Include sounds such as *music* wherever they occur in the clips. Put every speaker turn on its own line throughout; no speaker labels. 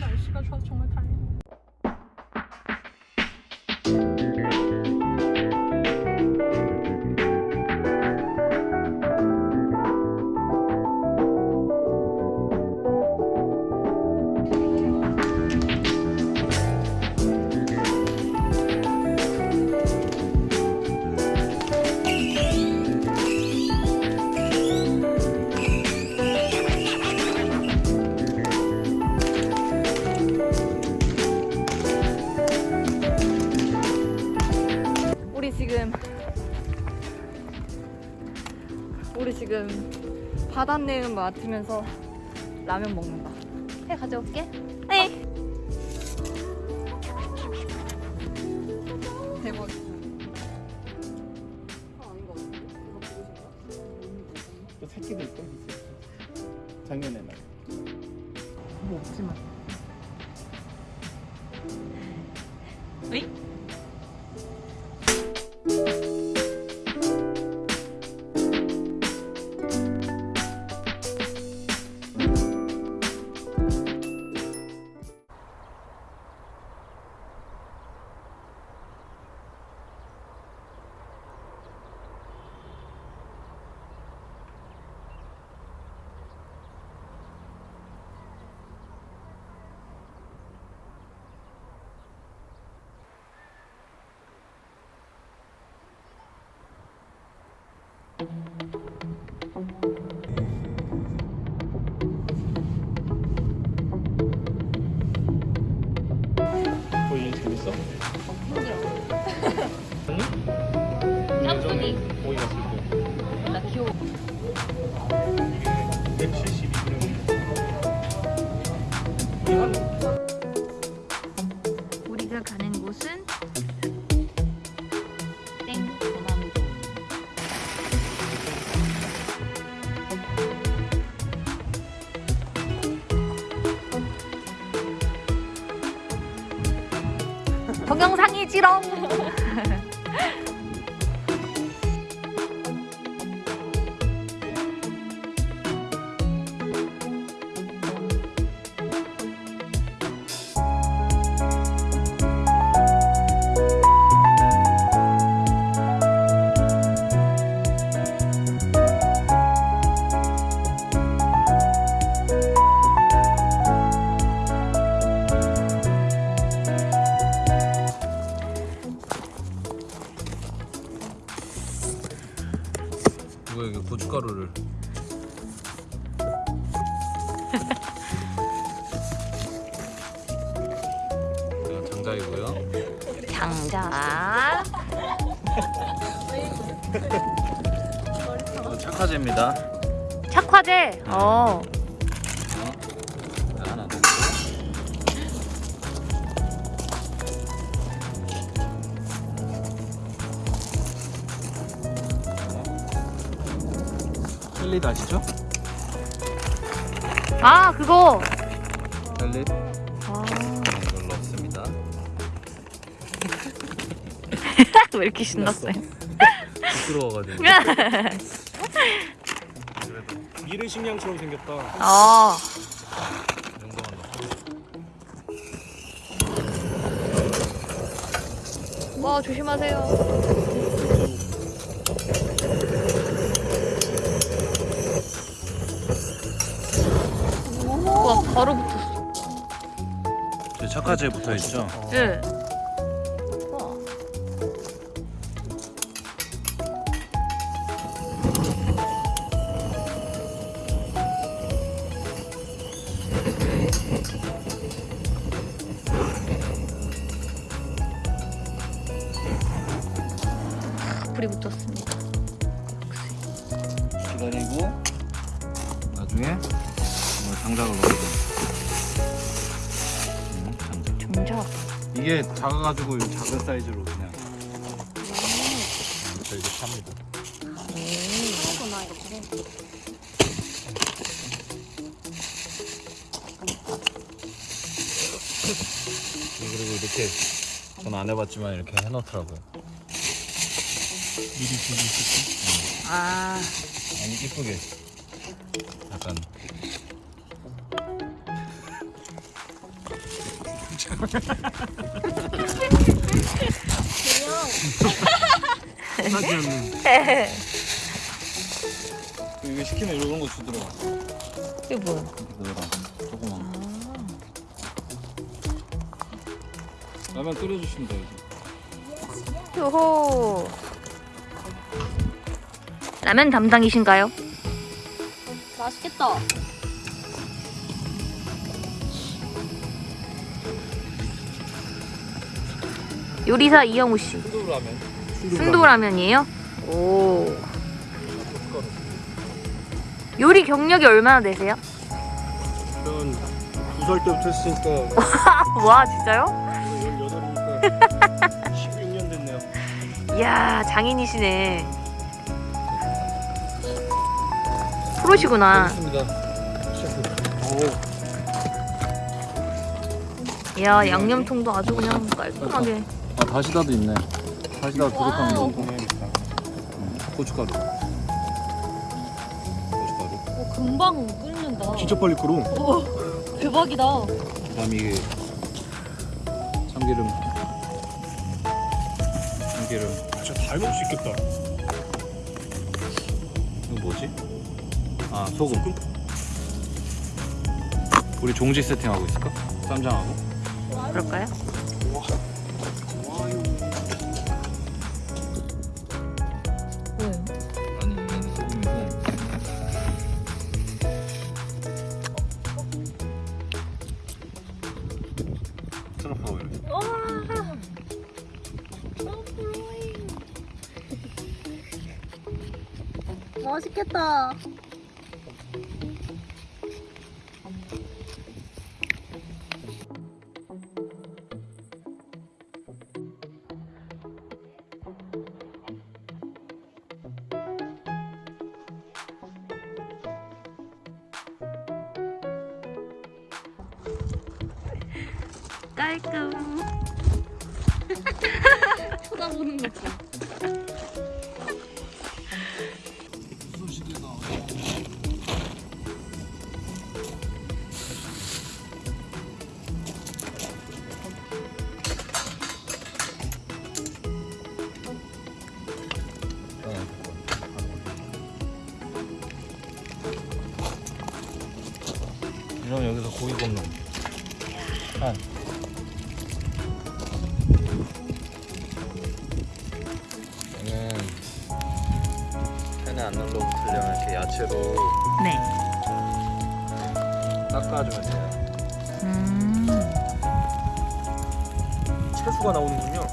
날씨가 좋아서 정말
지금 바닷내음 맡으면서 라면 먹는다. 해 가져올게.
보이
동영상이지롱.
헬릿 아시죠?
아 그거.
헬릿
아.
이걸 넣습니다 *laughs*
왜 이렇게 신났어요?
부끄러워가지고 *laughs*
미르 식량처럼 생겼다.
아. 와 조심하세요.
저 착화제 붙어 있죠?
네. 와. 불이 붙었습니다.
기다리고 나중에 장작을 음, 이게 작아가지고 이 작은 사이즈로 그냥 저 이제 팝니다
하구나 이렇게.
그리고 이렇게 전 안 해봤지만 이렇게 해놓더라고요
미리 보기 있었어.
아.
아니 이쁘게 약간
하지 않는.
이거 시키면 이런 거 주더라.
이게 뭐야?
뭐라? 조그만. 라면 끓여주시면 돼 이제.
요호. 라면 담당이신가요?
맛있겠다.
요리사 이영우 씨.
순두부 라면.
순두 라면이에요? 오. 요리 경력이 얼마나 되세요?
전두살 때부터 했으니까 *laughs*
와 진짜요?
18이니까 16년 됐네요.
이야 장인이시네. 프로시구나. 이야 양념통도 아주 그냥 깔끔하게.
아 다시다도 있네. 다시다. 좀 해야겠다. 고춧가루. 고춧가루.
오, 금방 끓는다.
진짜 빨리 끓어.
오, 대박이다.
그 다음 이게 참기름. 참기름.
아, 진짜 다 해먹을 수 있겠다.
이거 뭐지? 아 소금. 우리 종지 세팅하고 있을까? 쌈장하고.
그럴까요?
맛있겠다.
깔끔. *laughs*
쳐다보는 거 봐.
고기 굽는 한 얘는 팬에 안 눌러붙으려면 이렇게 야채로
네.
닦아주면 돼요
음.
채수가 나오는군요.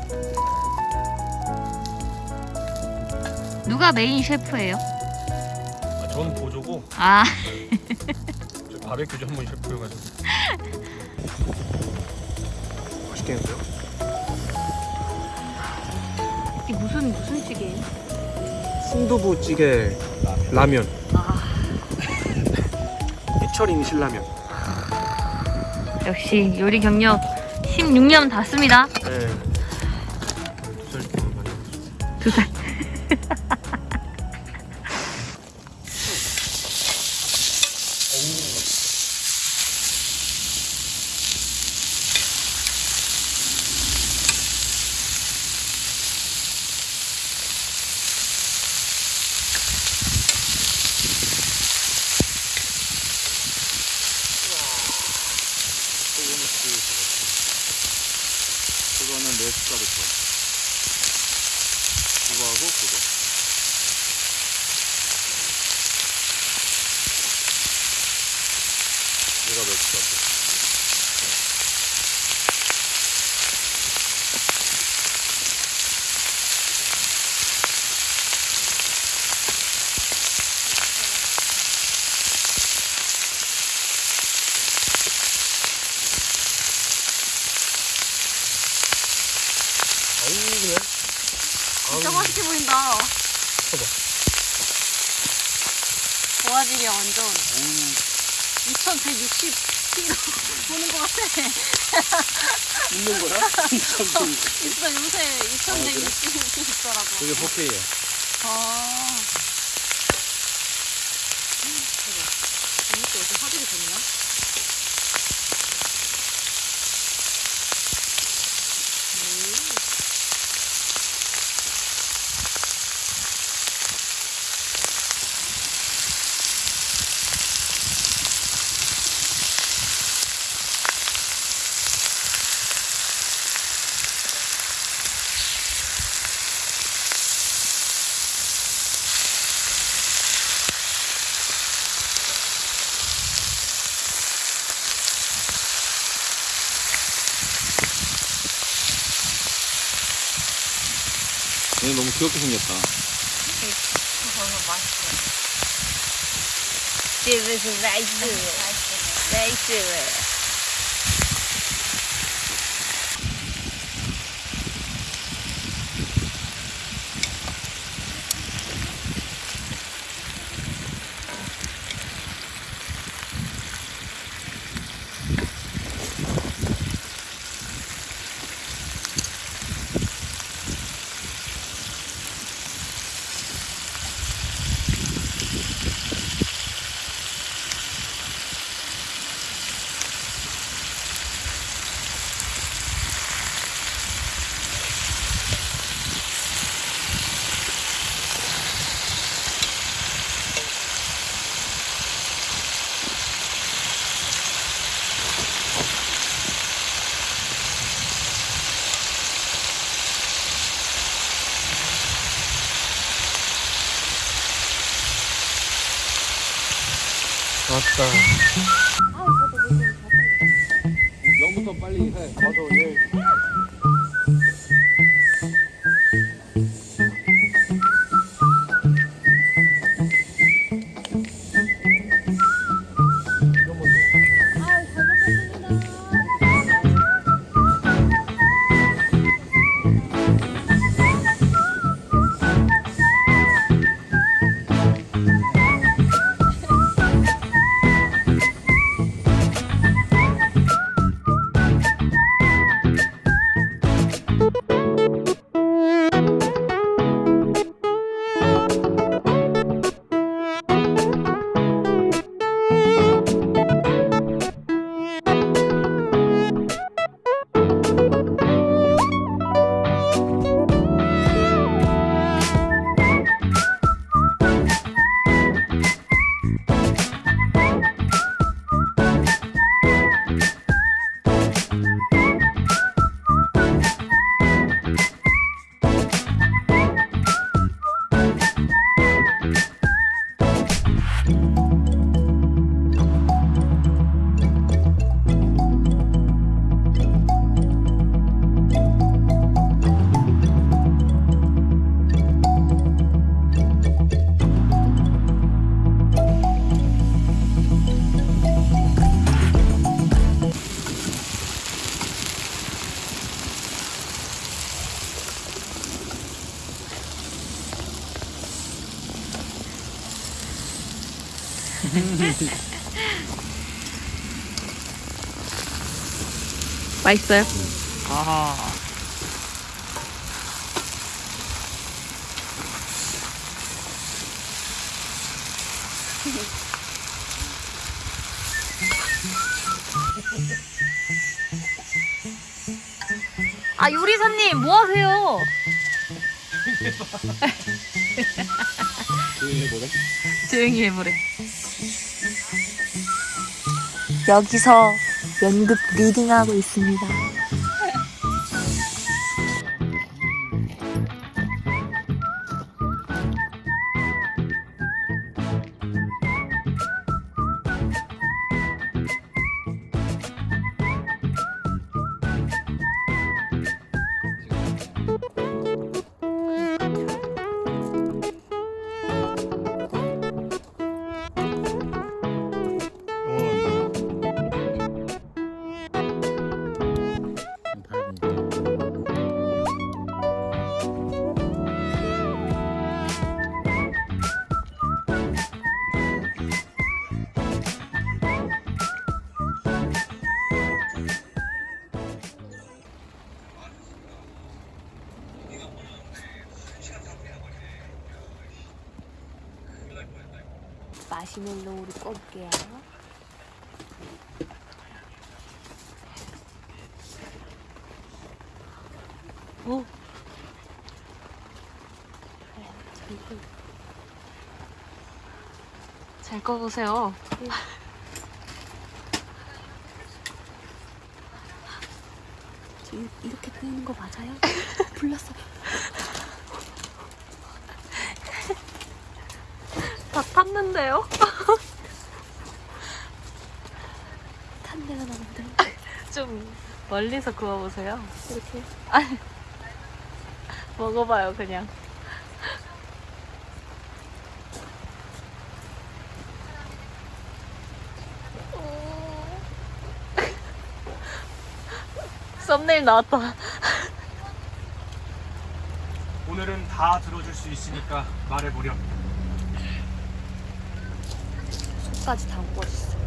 누가 메인 셰프예요?
아, 저는 보조고
아. *laughs*
저 바베큐 전문 셰프여가지고. *laughs* 맛있겠는데요?
이게 무슨 무슨 찌개예요?
순두부 찌개 라면.
아. *laughs*
해철인 신라면.
역시 요리 경력 16년 닿습니다.
네. 두살.
두 살.
소금을 씩 그거는 네 숟가락 줘 그거하고 그거 얘가 몇 숟가락
아우 그래?
진짜 맛있게 보인다.
봐봐.
도화지게 완전. 2160kg 보는 것 같아.
있는 거야? *laughs*
있어, 요새 2160 있더라고.
그게 4K야
아. 이것도 어떻게 화질이 좋냐?
귀엽게 생겼다.
집에서 나이스. 나이스.
왔
맛있어요?
아하.
아 요리사님 뭐 하세요?
조용히 *laughs* 해보래.
조용히 해보래.
여기서 연극 리딩하고 있습니다. 마시멜로우를 꺼볼게요.
오. 잘 꺼보세요.
저 이- 이렇게 끄는 거 맞아요? *laughs* 불렀어.
다 탔는데요?
탄 *laughs* 데가 나는데 *laughs*
좀 멀리서 구워보세요.
이렇게
먹어봐요 그냥. 썸네일 나왔다.
오늘은 다 들어줄 수 있으니까 말해보렴.
속까지 다 구워졌어.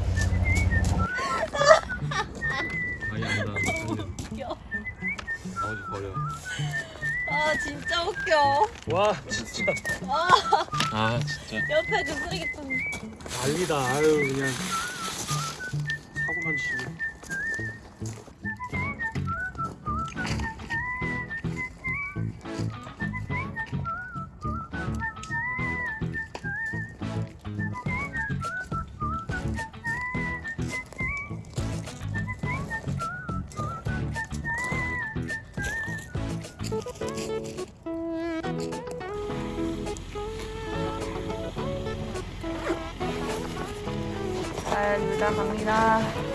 아니 안다
웃겨.
나머지 버려
아 진짜 웃겨.
와 진짜
아 진짜
옆에 그 쓰레기통.
난리다. 아유 그냥 사고만 치고.
잘 물다 갑니다.